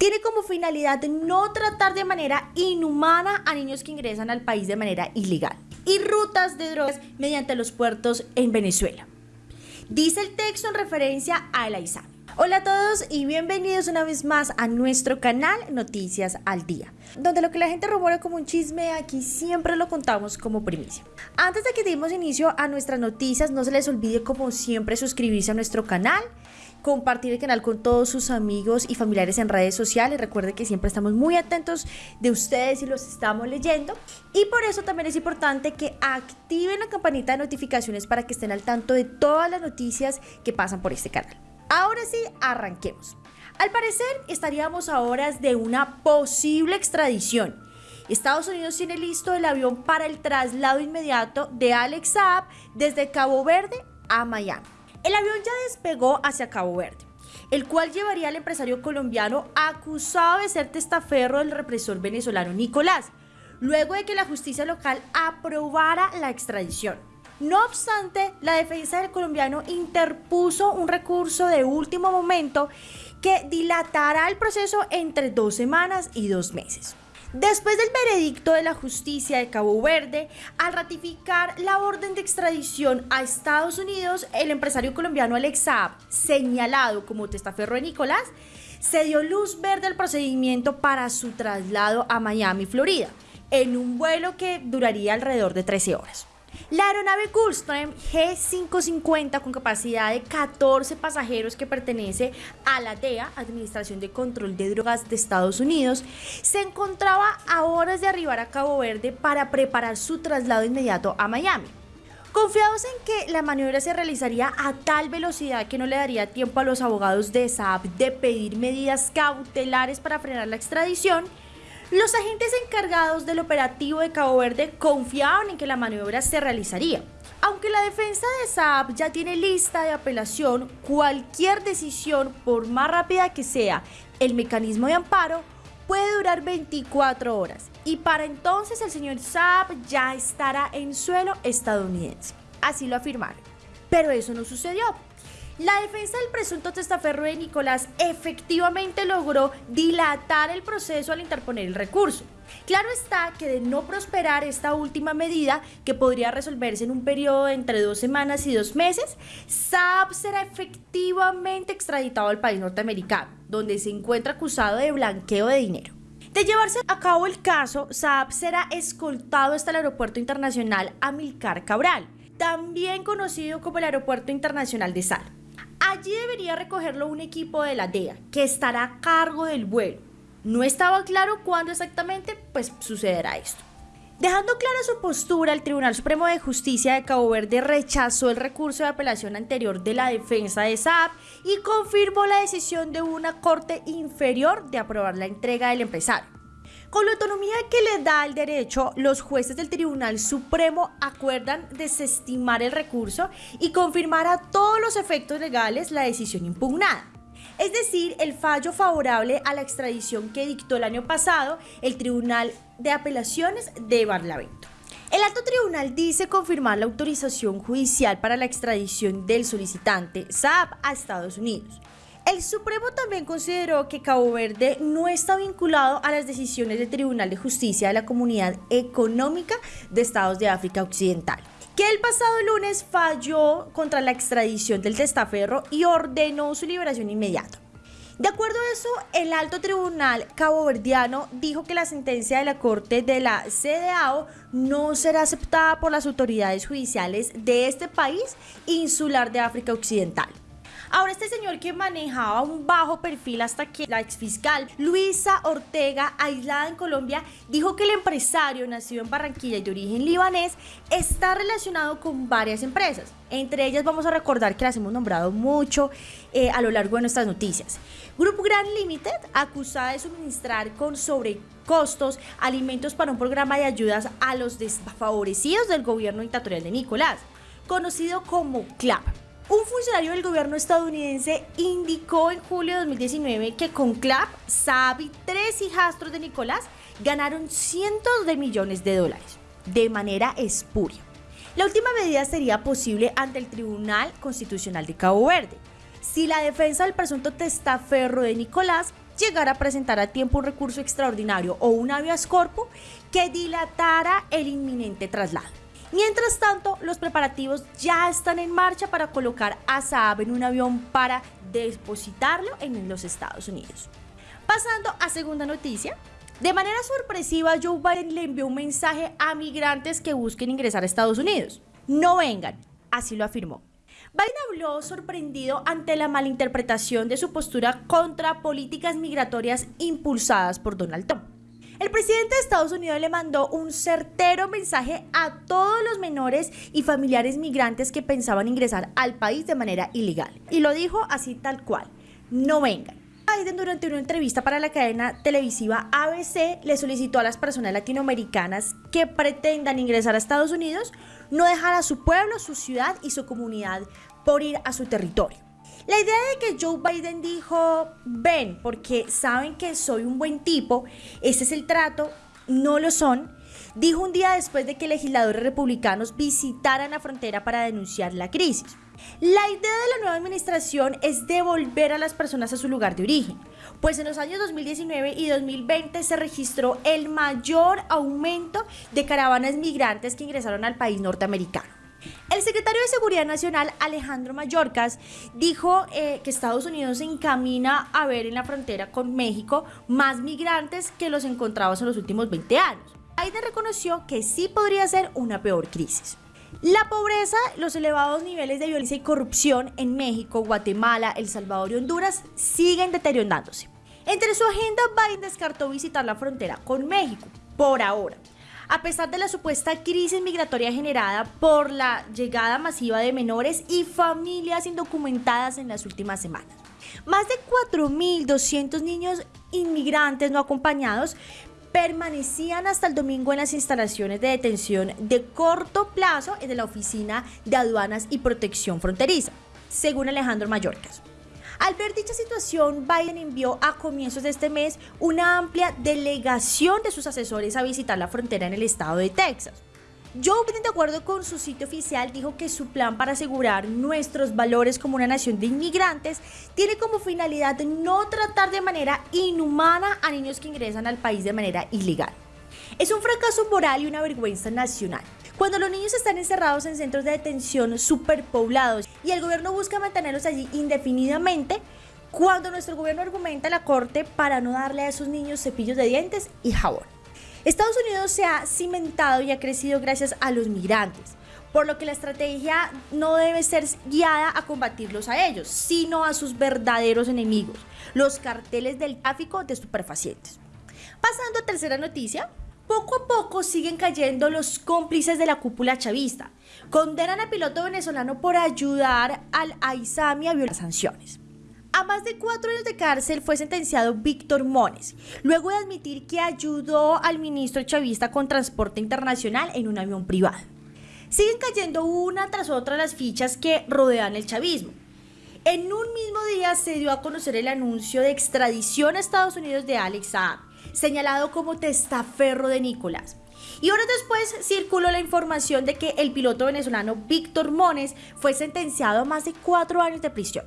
tiene como finalidad no tratar de manera inhumana a niños que ingresan al país de manera ilegal y rutas de drogas mediante los puertos en Venezuela. Dice el texto en referencia a la ISAM. Hola a todos y bienvenidos una vez más a nuestro canal Noticias al Día, donde lo que la gente rumora como un chisme aquí siempre lo contamos como primicia. Antes de que demos inicio a nuestras noticias, no se les olvide como siempre suscribirse a nuestro canal, compartir el canal con todos sus amigos y familiares en redes sociales. Recuerden que siempre estamos muy atentos de ustedes y los estamos leyendo. Y por eso también es importante que activen la campanita de notificaciones para que estén al tanto de todas las noticias que pasan por este canal. Ahora sí, arranquemos. Al parecer, estaríamos a horas de una posible extradición. Estados Unidos tiene listo el avión para el traslado inmediato de Alex Saab desde Cabo Verde a Miami. El avión ya despegó hacia Cabo Verde, el cual llevaría al empresario colombiano acusado de ser testaferro del represor venezolano Nicolás, luego de que la justicia local aprobara la extradición. No obstante, la defensa del colombiano interpuso un recurso de último momento que dilatará el proceso entre dos semanas y dos meses. Después del veredicto de la justicia de Cabo Verde, al ratificar la orden de extradición a Estados Unidos, el empresario colombiano Alex Saab, señalado como testaferro de Nicolás, se dio luz verde al procedimiento para su traslado a Miami, Florida, en un vuelo que duraría alrededor de 13 horas. La aeronave Gulfstream G550 con capacidad de 14 pasajeros que pertenece a la DEA, Administración de Control de Drogas de Estados Unidos, se encontraba a horas de arribar a Cabo Verde para preparar su traslado inmediato a Miami. Confiados en que la maniobra se realizaría a tal velocidad que no le daría tiempo a los abogados de Saab de pedir medidas cautelares para frenar la extradición, los agentes encargados del operativo de Cabo Verde confiaban en que la maniobra se realizaría. Aunque la defensa de Saab ya tiene lista de apelación, cualquier decisión, por más rápida que sea, el mecanismo de amparo puede durar 24 horas y para entonces el señor Saab ya estará en suelo estadounidense. Así lo afirmaron. Pero eso no sucedió. La defensa del presunto testaferro de Nicolás efectivamente logró dilatar el proceso al interponer el recurso. Claro está que de no prosperar esta última medida, que podría resolverse en un periodo de entre dos semanas y dos meses, Saab será efectivamente extraditado al país norteamericano, donde se encuentra acusado de blanqueo de dinero. De llevarse a cabo el caso, Saab será escoltado hasta el aeropuerto internacional Amilcar Cabral, también conocido como el Aeropuerto Internacional de Sal. Allí debería recogerlo un equipo de la DEA, que estará a cargo del vuelo. No estaba claro cuándo exactamente, pues sucederá esto. Dejando clara su postura, el Tribunal Supremo de Justicia de Cabo Verde rechazó el recurso de apelación anterior de la defensa de Saab y confirmó la decisión de una corte inferior de aprobar la entrega del empresario. Con la autonomía que le da el derecho, los jueces del Tribunal Supremo acuerdan desestimar el recurso y confirmar a todos los efectos legales la decisión impugnada. Es decir, el fallo favorable a la extradición que dictó el año pasado el Tribunal de Apelaciones de Barlavento. El alto tribunal dice confirmar la autorización judicial para la extradición del solicitante Saab a Estados Unidos. El Supremo también consideró que Cabo Verde no está vinculado a las decisiones del Tribunal de Justicia de la Comunidad Económica de Estados de África Occidental, que el pasado lunes falló contra la extradición del testaferro y ordenó su liberación inmediata. De acuerdo a eso, el alto tribunal caboverdiano dijo que la sentencia de la Corte de la CDAO no será aceptada por las autoridades judiciales de este país insular de África Occidental. Ahora este señor que manejaba un bajo perfil hasta que la exfiscal Luisa Ortega, aislada en Colombia, dijo que el empresario nacido en Barranquilla y de origen libanés está relacionado con varias empresas. Entre ellas vamos a recordar que las hemos nombrado mucho eh, a lo largo de nuestras noticias. Grupo Grand Limited, acusada de suministrar con sobrecostos alimentos para un programa de ayudas a los desfavorecidos del gobierno dictatorial de Nicolás, conocido como CLAP. Un funcionario del gobierno estadounidense indicó en julio de 2019 que con CLAP, Saab y tres hijastros de Nicolás ganaron cientos de millones de dólares de manera espuria. La última medida sería posible ante el Tribunal Constitucional de Cabo Verde, si la defensa del presunto testaferro de Nicolás llegara a presentar a tiempo un recurso extraordinario o un habeas corpus que dilatara el inminente traslado. Mientras tanto, los preparativos ya están en marcha para colocar a Saab en un avión para depositarlo en los Estados Unidos. Pasando a segunda noticia, de manera sorpresiva Joe Biden le envió un mensaje a migrantes que busquen ingresar a Estados Unidos. No vengan, así lo afirmó. Biden habló sorprendido ante la malinterpretación de su postura contra políticas migratorias impulsadas por Donald Trump. El presidente de Estados Unidos le mandó un certero mensaje a todos los menores y familiares migrantes que pensaban ingresar al país de manera ilegal. Y lo dijo así tal cual, no vengan. Biden durante una entrevista para la cadena televisiva ABC le solicitó a las personas latinoamericanas que pretendan ingresar a Estados Unidos no dejar a su pueblo, su ciudad y su comunidad por ir a su territorio. La idea de que Joe Biden dijo, ven, porque saben que soy un buen tipo, ese es el trato, no lo son, dijo un día después de que legisladores republicanos visitaran la frontera para denunciar la crisis. La idea de la nueva administración es devolver a las personas a su lugar de origen, pues en los años 2019 y 2020 se registró el mayor aumento de caravanas migrantes que ingresaron al país norteamericano. El secretario de Seguridad Nacional, Alejandro Mayorkas, dijo eh, que Estados Unidos se encamina a ver en la frontera con México más migrantes que los encontrados en los últimos 20 años. Biden reconoció que sí podría ser una peor crisis. La pobreza, los elevados niveles de violencia y corrupción en México, Guatemala, El Salvador y Honduras siguen deteriorándose. Entre su agenda, Biden descartó visitar la frontera con México, por ahora a pesar de la supuesta crisis migratoria generada por la llegada masiva de menores y familias indocumentadas en las últimas semanas. Más de 4.200 niños inmigrantes no acompañados permanecían hasta el domingo en las instalaciones de detención de corto plazo de la Oficina de Aduanas y Protección Fronteriza, según Alejandro Mallorcas. Al ver dicha situación, Biden envió a comienzos de este mes una amplia delegación de sus asesores a visitar la frontera en el estado de Texas. Joe Biden, de acuerdo con su sitio oficial, dijo que su plan para asegurar nuestros valores como una nación de inmigrantes tiene como finalidad no tratar de manera inhumana a niños que ingresan al país de manera ilegal. Es un fracaso moral y una vergüenza nacional. Cuando los niños están encerrados en centros de detención superpoblados y el gobierno busca mantenerlos allí indefinidamente, cuando nuestro gobierno argumenta a la corte para no darle a esos niños cepillos de dientes y jabón. Estados Unidos se ha cimentado y ha crecido gracias a los migrantes, por lo que la estrategia no debe ser guiada a combatirlos a ellos, sino a sus verdaderos enemigos, los carteles del tráfico de estupefacientes. Pasando a tercera noticia, poco a poco siguen cayendo los cómplices de la cúpula chavista. Condenan al piloto venezolano por ayudar al AISAMI a violar sanciones. A más de cuatro años de cárcel fue sentenciado Víctor Mones, luego de admitir que ayudó al ministro chavista con transporte internacional en un avión privado. Siguen cayendo una tras otra las fichas que rodean el chavismo. En un mismo día se dio a conocer el anuncio de extradición a Estados Unidos de Alex Saab, señalado como testaferro de Nicolás. Y horas después circuló la información de que el piloto venezolano Víctor Mones fue sentenciado a más de cuatro años de prisión.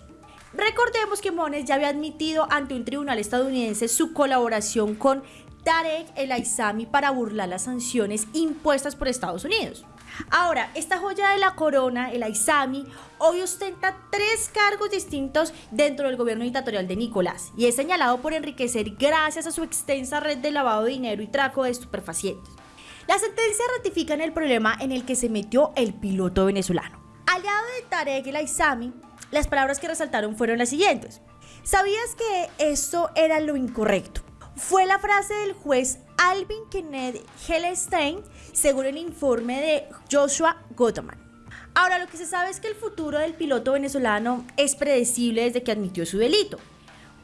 Recordemos que Mones ya había admitido ante un tribunal estadounidense su colaboración con Tarek El Aizami para burlar las sanciones impuestas por Estados Unidos. Ahora, esta joya de la corona, el Aizami, hoy ostenta tres cargos distintos dentro del gobierno dictatorial de Nicolás y es señalado por enriquecer gracias a su extensa red de lavado de dinero y traco de estupefacientes. La sentencia ratifica en el problema en el que se metió el piloto venezolano. Aliado de Tarek el Aizami, las palabras que resaltaron fueron las siguientes. ¿Sabías que esto era lo incorrecto? Fue la frase del juez Alvin Kennedy Hellestein, según el informe de Joshua Gottman. Ahora, lo que se sabe es que el futuro del piloto venezolano es predecible desde que admitió su delito.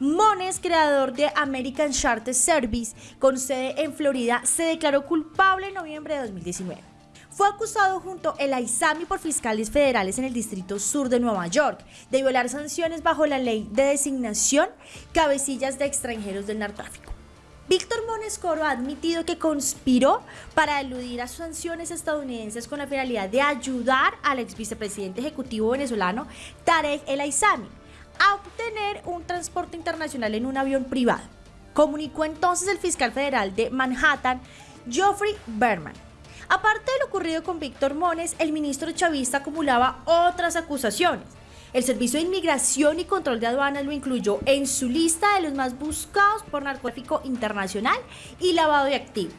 Mones, creador de American Charter Service, con sede en Florida, se declaró culpable en noviembre de 2019. Fue acusado junto el Aizami por fiscales federales en el Distrito Sur de Nueva York de violar sanciones bajo la ley de designación cabecillas de extranjeros del narcotráfico. Víctor Monescoro ha admitido que conspiró para eludir a sanciones estadounidenses con la finalidad de ayudar al ex vicepresidente ejecutivo venezolano Tarek El Aizami a obtener un transporte internacional en un avión privado. comunicó entonces el fiscal federal de Manhattan, Geoffrey Berman. Aparte de lo ocurrido con Víctor Mones, el ministro chavista acumulaba otras acusaciones. El Servicio de Inmigración y Control de Aduanas lo incluyó en su lista de los más buscados por narcotráfico internacional y lavado de activos.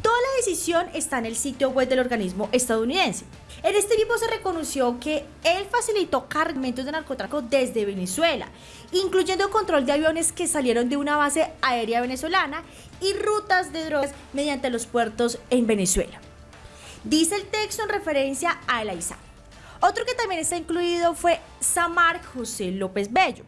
Toda la decisión está en el sitio web del organismo estadounidense. En este tipo se reconoció que él facilitó cargamentos de narcotráfico desde Venezuela, incluyendo control de aviones que salieron de una base aérea venezolana y rutas de drogas mediante los puertos en Venezuela. Dice el texto en referencia a El Aizami. Otro que también está incluido fue Samar José López Bello.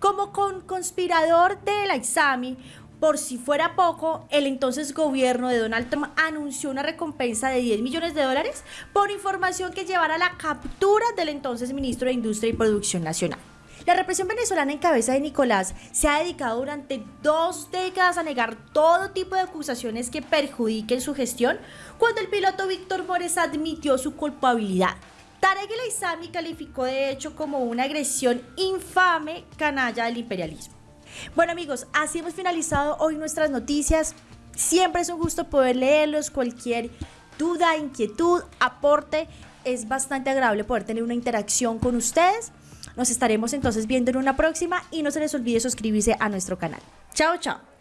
Como con conspirador del Aizami, por si fuera poco, el entonces gobierno de Donald Trump anunció una recompensa de 10 millones de dólares por información que llevara a la captura del entonces ministro de Industria y Producción Nacional. La represión venezolana en cabeza de Nicolás se ha dedicado durante dos décadas a negar todo tipo de acusaciones que perjudiquen su gestión, cuando el piloto Víctor Mores admitió su culpabilidad. Tarek El Aizami calificó de hecho como una agresión infame canalla del imperialismo. Bueno amigos, así hemos finalizado hoy nuestras noticias. Siempre es un gusto poder leerlos, cualquier duda, inquietud, aporte. Es bastante agradable poder tener una interacción con ustedes. Nos estaremos entonces viendo en una próxima y no se les olvide suscribirse a nuestro canal. Chao, chao.